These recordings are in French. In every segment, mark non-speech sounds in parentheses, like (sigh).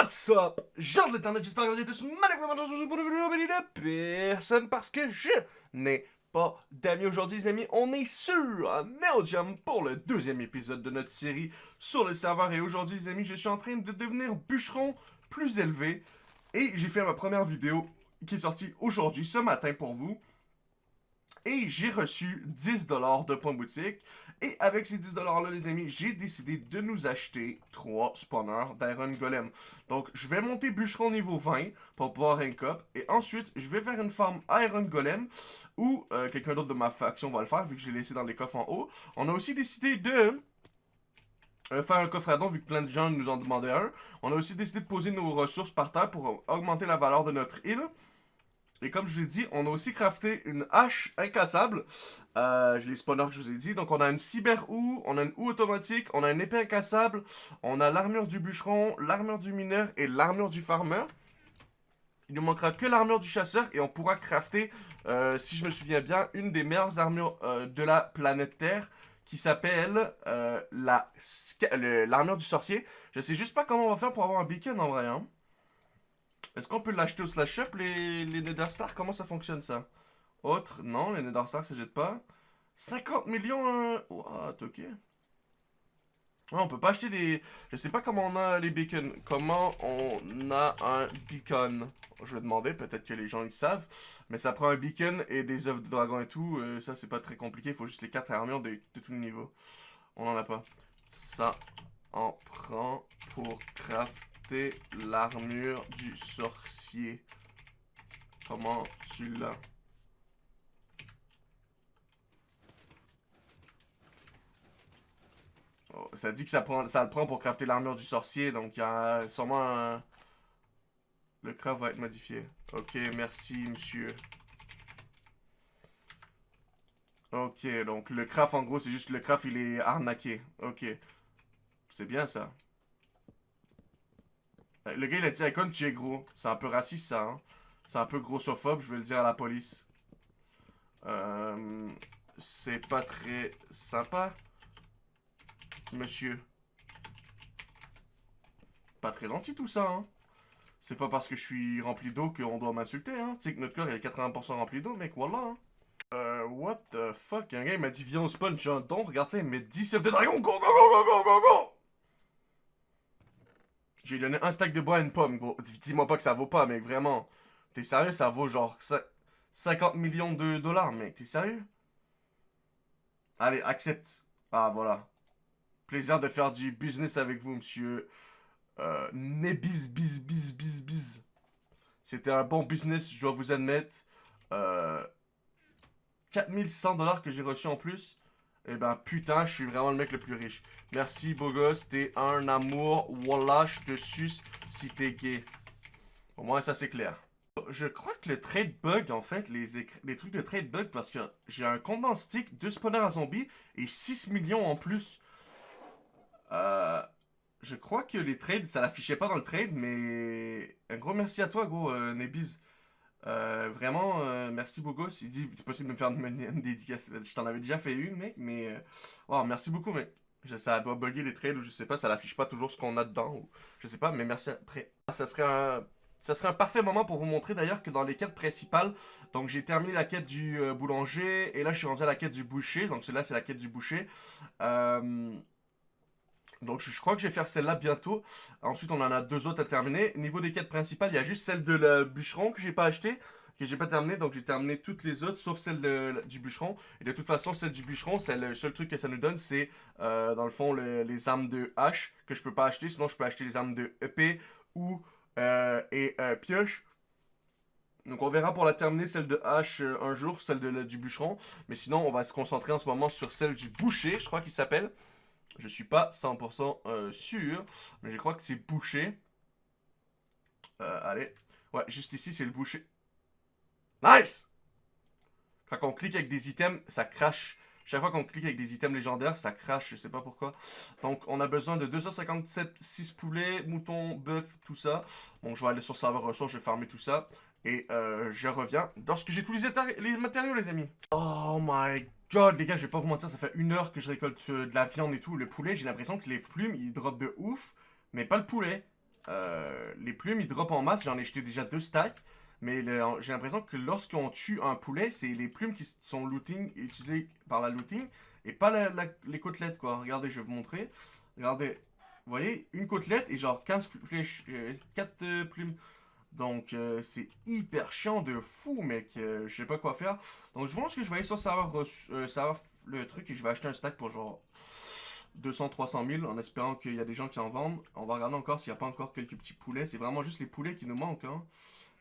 What's up? Genre de l'internet, j'espère que vous êtes tous magnifiquement personne parce que je n'ai pas d'amis aujourd'hui, les amis. On est sur Neodium pour le deuxième épisode de notre série sur le serveur. Et aujourd'hui, les amis, je suis en train de devenir bûcheron plus élevé. Et j'ai fait ma première vidéo qui est sortie aujourd'hui, ce matin pour vous. Et j'ai reçu 10$ de points boutique. Et avec ces 10$-là, les amis, j'ai décidé de nous acheter 3 spawners d'Iron Golem. Donc, je vais monter bûcheron niveau 20 pour pouvoir rank up. Et ensuite, je vais faire une farm Iron Golem. Ou euh, quelqu'un d'autre de ma faction va le faire, vu que j'ai laissé dans les coffres en haut. On a aussi décidé de... Euh, faire un coffre à don vu que plein de gens nous en demandaient un. On a aussi décidé de poser nos ressources par terre pour augmenter la valeur de notre île. Et comme je vous ai dit, on a aussi crafté une hache incassable. Euh, les spawners que je vous ai dit. Donc on a une cyber houe, on a une houe automatique, on a une épée incassable, on a l'armure du bûcheron, l'armure du mineur et l'armure du farmer. Il nous manquera que l'armure du chasseur et on pourra crafter, euh, si je me souviens bien, une des meilleures armures euh, de la planète Terre qui s'appelle l'armure du sorcier. Je sais juste pas comment on va faire pour avoir un beacon en vrai. Hein. Est-ce qu'on peut l'acheter au slash shop, les, les Nether Stars? Comment ça fonctionne, ça? Autre Non, les Nether Stars, ça jette pas. 50 millions euh... What, ok. on peut pas acheter des... Je sais pas comment on a les beacons. Comment on a un beacon? Je vais demander, peut-être que les gens ils savent. Mais ça prend un beacon et des œufs de dragon et tout. Euh, ça, c'est pas très compliqué. Il faut juste les 4 armures de, de tous les niveaux. On en a pas. Ça l'armure du sorcier. Comment tu l'as? Oh, Ça dit que ça, prend, ça le prend pour crafter l'armure du sorcier, donc il y a sûrement. Le craft va être modifié. Ok, merci monsieur. Ok, donc le craft en gros c'est juste le craft il est arnaqué. Ok. C'est bien ça. Le gars, il a dit, Icon, tu es gros. C'est un peu raciste, ça, hein. C'est un peu grossophobe, je vais le dire à la police. Euh, c'est pas très sympa, monsieur. Pas très gentil, tout ça, hein. C'est pas parce que je suis rempli d'eau qu'on doit m'insulter, hein. Tu sais que notre corps, il est 80% rempli d'eau, mec, voilà. Euh, what the fuck? Un gars, il m'a dit, viens, on spawn, j'ai un don. Regarde ça, il met 10 œufs de dragon. Go, go, go, go, go, go, go! J'ai donné un stack de bois à une pomme, gros. Dis-moi pas que ça vaut pas, mec, vraiment. T'es sérieux, ça vaut genre 50 millions de dollars, mec. T'es sérieux? Allez, accepte. Ah, voilà. Plaisir de faire du business avec vous, monsieur. Euh, Nebis, bis, bis, bis, bis. C'était un bon business, je dois vous admettre. Euh, 4600 dollars que j'ai reçu en plus. Eh ben, putain, je suis vraiment le mec le plus riche. Merci, beau gosse. T'es un amour. Wallah, je te suce si t'es gay. Au moins, ça, c'est clair. Je crois que le trade bug, en fait, les, trucs de trade bug, parce que j'ai un compte stick, deux spawners à zombies et 6 millions en plus. Euh, je crois que les trades, ça l'affichait pas dans le trade, mais un gros merci à toi, gros, euh, Nebiz. Euh, vraiment, euh, merci beaucoup. Il dit, c'est possible de me faire une, dédicace. Je t'en avais déjà fait une, mec, mais... Euh, merci beaucoup, mec. ça doit bugger les trades ou je sais pas, ça l'affiche pas toujours ce qu'on a dedans. Je sais pas, mais merci après. Ça serait un... Ça serait un parfait moment pour vous montrer d'ailleurs que dans les quêtes principales, donc j'ai terminé la quête du boulanger et là je suis rendu à la quête du boucher, donc celle-là c'est la quête du boucher. Euh, donc je, crois que je vais faire celle-là bientôt. Ensuite on en a deux autres à terminer. Niveau des quêtes principales, il y a juste celle de la bûcheron que j'ai pas acheté. Que j'ai pas terminé, donc j'ai terminé toutes les autres sauf celle du bûcheron. Et de toute façon, celle du bûcheron, c'est le seul truc que ça nous donne, c'est euh, dans le fond les armes de hache que je peux pas acheter. Sinon, je peux acheter les armes de épée ou euh, et euh, pioche. Donc on verra pour la terminer, celle de hache un jour, celle de, du bûcheron. Mais sinon, on va se concentrer en ce moment sur celle du boucher, je crois qu'il s'appelle. Je suis pas 100% euh, sûr, mais je crois que c'est bouché. Euh, allez. Ouais, juste ici, c'est le boucher. Nice! Quand on clique avec des items, ça crache. Chaque fois qu'on clique avec des items légendaires, ça crache, je sais pas pourquoi. Donc, on a besoin de 257, 6 poulets, moutons, bœuf, tout ça. Bon, je vais aller sur serveur ressources, je vais farmer tout ça. Et euh, je reviens lorsque j'ai tous les, matériaux, les amis. Oh my god. Les gars, je vais pas vous mentir, ça fait une heure que je récolte euh, de la viande et tout. Le poulet, j'ai l'impression que les plumes, ils drop de ouf, mais pas le poulet. euh, les plumes, ils drop en masse. J'en ai jeté déjà deux stacks. Mais j'ai l'impression que lorsqu'on tue un poulet, c'est les plumes qui sont looting, utilisées par la looting, et pas les côtelettes, quoi. Regardez, je vais vous montrer. Regardez, vous voyez, une côtelette et genre 15 flèches, 4 euh, plumes. Donc, euh, c'est hyper chiant de fou, mec. je sais pas quoi faire. Donc, je pense que je vais aller sur serveur, le truc et je vais acheter un stack pour genre 200-300 000 en espérant qu'il y a des gens qui en vendent. On va regarder encore s'il n'y a pas encore quelques petits poulets. C'est vraiment juste les poulets qui nous manquent. Hein.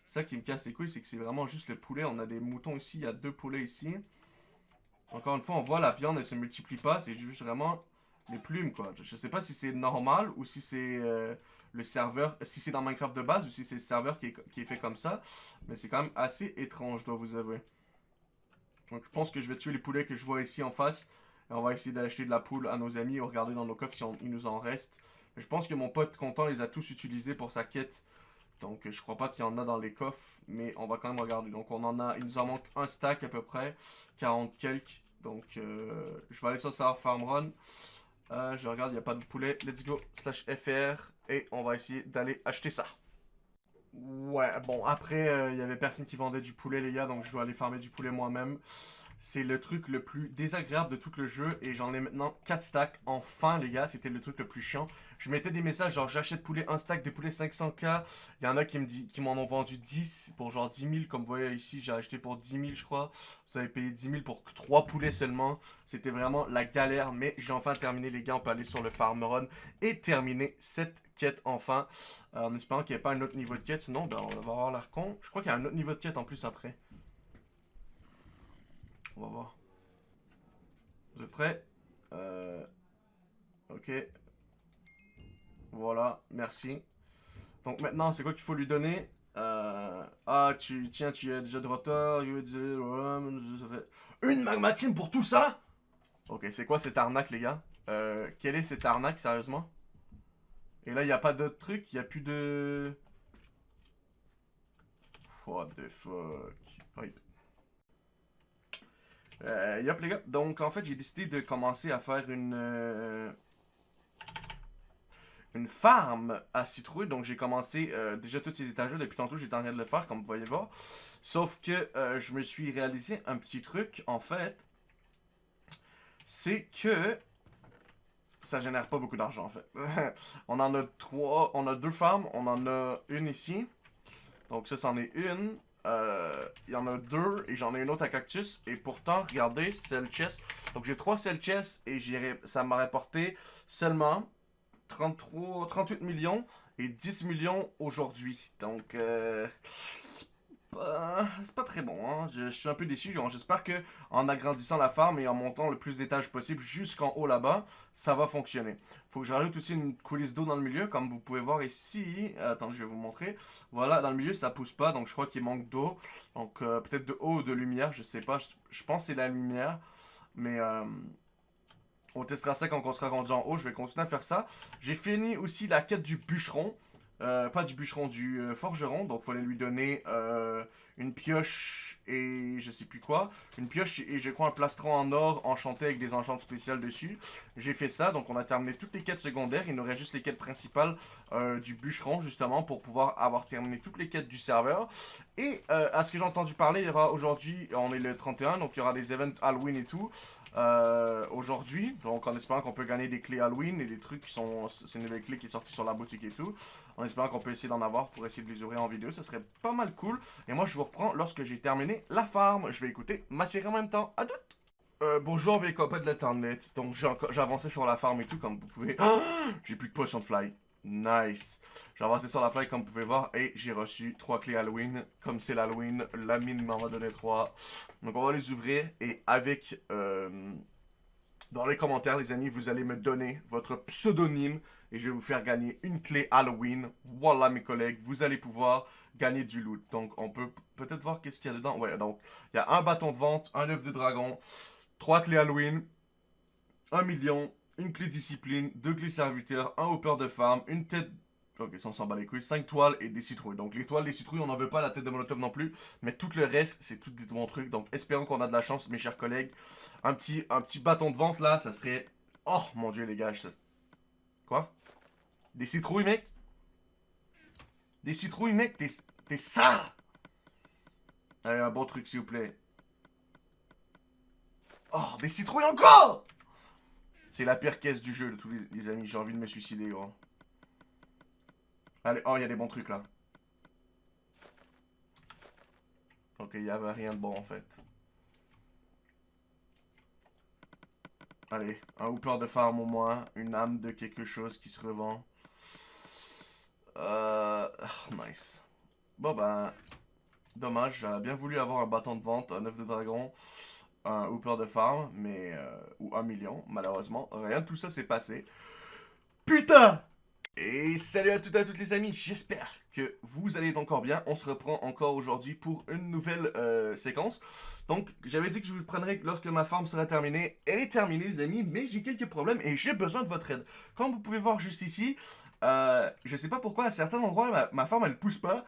Ça qui me casse les couilles, c'est que c'est vraiment juste le poulet. On a des moutons ici, il y a deux poulets ici. Encore une fois, on voit la viande, elle se multiplie pas. C'est juste vraiment les plumes, quoi. Je sais pas si c'est normal ou si c'est euh, le serveur, si c'est dans Minecraft de base ou si c'est le serveur qui est, fait comme ça. Mais c'est quand même assez étrange, je dois vous avouer. Donc je pense que je vais tuer les poulets que je vois ici en face. Et on va essayer d'acheter de la poule à nos amis et regarder dans nos coffres si il nous en reste. Je pense que mon pote content les a tous utilisés pour sa quête. Donc je crois pas qu'il y en a dans les coffres. Mais on va quand même regarder. Donc on en a, il nous en manque un stack à peu près. 40 quelques. Donc euh, je vais aller sur Server Farm Run. Euh, je regarde, il n'y a pas de poulet. Let's go, slash FR. Et on va essayer d'aller acheter ça. Ouais, bon, après, euh, il y avait personne qui vendait du poulet, les gars, donc je dois aller farmer du poulet moi-même. C'est le truc le plus désagréable de tout le jeu et j'en ai maintenant 4 stacks. Enfin les gars, c'était le truc le plus chiant. Je mettais des messages genre j'achète poulet, un stack de poulet 500k. Il y en a qui me m'en ont vendu 10 pour genre 10 000. Comme vous voyez ici, j'ai acheté pour 10 000 je crois. Vous avez payé 10 000 pour 3 poulets seulement. C'était vraiment la galère mais j'ai enfin terminé les gars. On peut aller sur le farm run et terminer cette quête enfin. Euh, en espérant qu'il n'y ait pas un autre niveau de quête. Sinon ben, on va avoir l'air con. Je crois qu'il y a un autre niveau de quête en plus après. On va voir. Vous êtes prêts? Euh, Ok. Voilà, merci. Donc maintenant, c'est quoi qu'il faut lui donner? Euh, Ah, tu tiens, tu es déjà de retard. Une magma crime pour tout ça? Ok, c'est quoi cette arnaque, les gars? Euh, Quelle est cette arnaque, sérieusement? Et là, il n'y a pas d'autre truc? Il n'y a plus de... What the fuck? Euh, les gars, donc en fait j'ai décidé de commencer à faire une euh, une farm à citrouille, donc j'ai commencé euh, déjà toutes ces étages depuis tantôt j'étais en train de le faire comme vous voyez voir, sauf que euh, je me suis réalisé un petit truc en fait, c'est que ça génère pas beaucoup d'argent en fait. (laughs) on en a trois, on a deux farms, on en a une ici, donc ça c'en est une, euh, il y en a deux et j'en ai une autre à cactus. Et pourtant, regardez, cell chest. Donc j'ai trois cell chests et ça m'a rapporté seulement 33, 38 millions et 10 millions aujourd'hui. Donc, euh, c'est pas très bon. Hein. Je, suis un peu déçu. J'espère que en agrandissant la farm et en montant le plus d'étages possible jusqu'en haut là-bas, ça va fonctionner. Faut que je rajoute aussi une coulisse d'eau dans le milieu, comme vous pouvez voir ici. Attends, je vais vous montrer. Voilà, dans le milieu, ça pousse pas, donc je crois qu'il manque d'eau. Donc euh, peut-être de eau ou de lumière, je sais pas. Je, pense que c'est la lumière, mais... Euh, on testera ça quand on sera rendu en haut. Je vais continuer à faire ça. J'ai fini aussi la quête du bûcheron. Euh, pas du bûcheron, du euh, forgeron. Donc, il fallait lui donner euh, une pioche et je sais plus quoi. Une pioche et je crois un plastron en or enchanté avec des enchantes spéciales dessus. J'ai fait ça. Donc, on a terminé toutes les quêtes secondaires. Il nous reste juste les quêtes principales du bûcheron, justement, pour pouvoir avoir terminé toutes les quêtes du serveur. Et à ce que j'ai entendu parler, il y aura aujourd'hui, on est le 31, donc il y aura des events Halloween et tout. Euh, aujourd'hui. Donc en espérant qu'on peut gagner des clés Halloween et des trucs qui sont... C'est une nouvelle clé qui est sortie sur la boutique et tout. En espérant qu'on peut essayer d'en avoir pour essayer de les ouvrir en vidéo. Ça serait pas mal cool. Et moi je vous reprends lorsque j'ai terminé la farm. Je vais écouter ma série en même temps. À toutes euh, bonjour mes copains de l'internet. Donc j'ai avancé sur la farm et tout comme vous pouvez. (gasps) j'ai plus de potion fly. Nice. J'ai avancé sur la fly comme vous pouvez voir et j'ai reçu trois clés Halloween. Comme c'est l'Halloween, la mine m'en a donné trois. Donc on va les ouvrir et avec... Euh, dans les commentaires les amis, vous allez me donner votre pseudonyme et je vais vous faire gagner une clé Halloween. Voilà mes collègues, vous allez pouvoir gagner du loot. Donc on peut peut-être voir qu'est-ce qu'il y a dedans. Ouais, donc il y a un bâton de vente, un œuf de dragon, trois clés Halloween, un million, une clé discipline, deux clés serviteurs, un hopper de farm, une tête... Ok, ça on s'en bat les couilles. 5 toiles et des citrouilles. Donc les toiles, les citrouilles, on n'en veut pas, la tête de Molotov non plus. Mais tout le reste, c'est tout des bons trucs. Donc espérons qu'on a de la chance, mes chers collègues. Un petit, un petit bâton de vente là, ça serait... Oh mon dieu les gars, Quoi? Des citrouilles mec? Des citrouilles, mec, t'es ça Allez, un bon truc, s'il vous plaît. Oh, des citrouilles encore C'est la pire caisse du jeu, de tous les, amis. J'ai envie de me suicider, gros. Allez, oh, il y a des bons trucs, là. Ok, il n'y avait rien de bon, en fait. Allez, un hooper de farm au moins, une âme de quelque chose qui se revend. Euh... Ah, nice. Bon ben, dommage, j'aurais bien voulu avoir un bâton de vente, un œuf de dragon, un hooper de farm, mais... Euh, ou un million, malheureusement. Rien de tout ça s'est passé. Putain et salut à toutes et à toutes les amis, j'espère que vous allez encore bien. On se reprend encore aujourd'hui pour une nouvelle euh, séquence. Donc, j'avais dit que je vous prendrais lorsque ma farm sera terminée. Elle est terminée les amis, mais j'ai quelques problèmes et j'ai besoin de votre aide. Comme vous pouvez voir juste ici, euh, je sais pas pourquoi à certains endroits ma, ma farm elle pousse pas.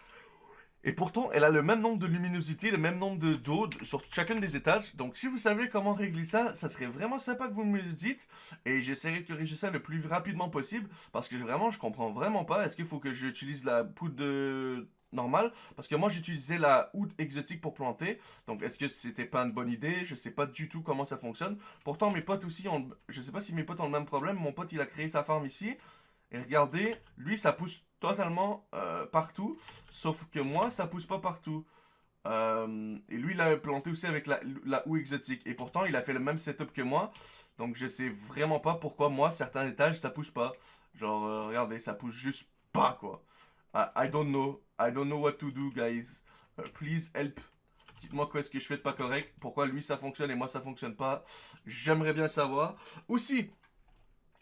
Et pourtant, elle a le même nombre de luminosité, le même nombre de d'eau sur chacun des étages. Donc, si vous savez comment régler ça, ça serait vraiment sympa que vous me le dites. Et j'essaierai de corriger ça le plus rapidement possible. Parce que vraiment, je comprends vraiment pas. Est-ce qu'il faut que j'utilise la poudre de normale? Parce que moi j'utilisais la oud exotique pour planter donc est-ce que c'était pas une bonne idée? Je sais pas du tout comment ça fonctionne pourtant mes potes aussi ont je sais pas si mes potes ont le même problème mon pote il a créé sa farm ici et regardez lui ça pousse totalement euh, partout, sauf que moi, ça pousse pas partout. Euh, et lui, il a planté aussi avec la, la exotique. Et pourtant, il a fait le même setup que moi. Donc, je sais vraiment pas pourquoi moi, certains étages, ça pousse pas. Genre, euh, regardez, ça pousse juste pas, quoi. I, don't know. I don't know what to do, guys. please help. Dites-moi quoi est-ce que je fais de pas correct. Pourquoi lui, ça fonctionne et moi, ça fonctionne pas. J'aimerais bien savoir. Aussi,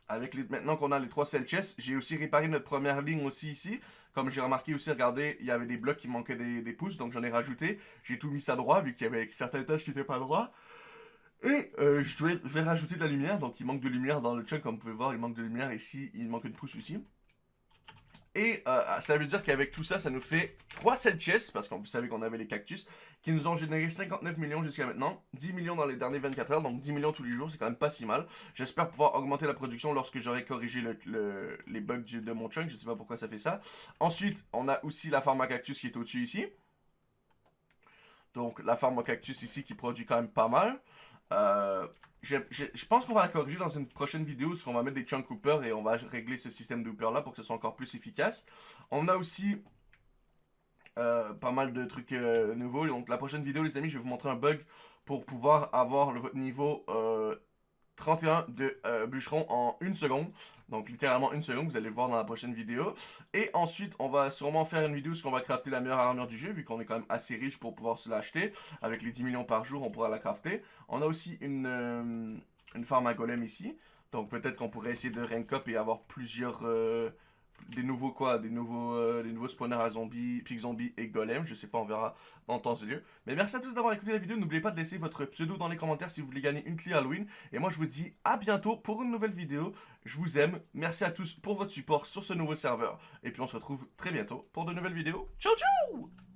avec maintenant qu'on a les trois cell j'ai aussi réparé notre première ligne aussi ici. Comme j'ai remarqué aussi, regardez, il y avait des blocs qui manquaient des, pouces, donc j'en ai rajouté. J'ai tout mis ça droit, vu qu'il y avait certaines tâches qui n'étaient pas droits. Et euh, je, vais, je vais rajouter de la lumière, donc il manque de lumière dans le chunk, comme vous pouvez voir, il manque de lumière ici, il manque une pouce aussi. Et euh, ça veut dire qu'avec tout ça, ça nous fait 3 cell chests, parce que vous savez qu'on avait les cactus, qui nous ont généré 59 millions jusqu'à maintenant, 10 millions dans les dernières 24 heures, donc 10 millions tous les jours, c'est quand même pas si mal. J'espère pouvoir augmenter la production lorsque j'aurai corrigé les bugs de mon chunk, je sais pas pourquoi ça fait ça. Ensuite, on a aussi la farm à cactus qui est au-dessus ici. Donc la farm à cactus ici qui produit quand même pas mal. Euh, je, pense qu'on va la corriger dans une prochaine vidéo, parce qu'on va mettre des chunk hoopers et on va régler ce système de hooper là pour que ce soit encore plus efficace. On a aussi euh, pas mal de trucs euh, nouveaux. Donc la prochaine vidéo les amis, je vais vous montrer un bug pour pouvoir avoir le, votre niveau 31 de bûcheron en une seconde. Donc littéralement une seconde, vous allez le voir dans la prochaine vidéo. Et ensuite, on va sûrement faire une vidéo sur qu'on va crafter la meilleure armure du jeu, vu qu'on est quand même assez riche pour pouvoir se l'acheter. Avec les 10 millions par jour, on pourra la crafter. On a aussi une, euh, farm à golem ici. Donc peut-être qu'on pourrait essayer de rank up et avoir plusieurs... Euh, des nouveaux quoi, des nouveaux, euh, nouveaux spawners à zombies, pig zombies et golem, je sais pas, on verra dans temps et lieu. Mais merci à tous d'avoir écouté la vidéo, n'oubliez pas de laisser votre pseudo dans les commentaires si vous voulez gagner une clé Halloween. Et moi je vous dis à bientôt pour une nouvelle vidéo, je vous aime, merci à tous pour votre support sur ce nouveau serveur. Et puis on se retrouve très bientôt pour de nouvelles vidéos, ciao ciao